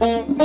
Thank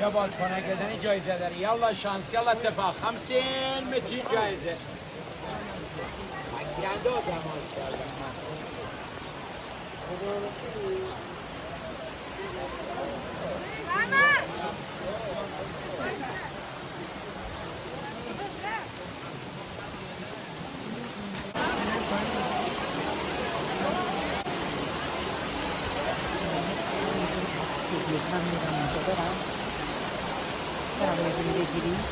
یا بادکنک بزنی جایزه داری یالا شانس یالا اتفاق. خمسین متری جایزه تیرنده آدم ماشاءالله Việt Nam 사람의 문제들이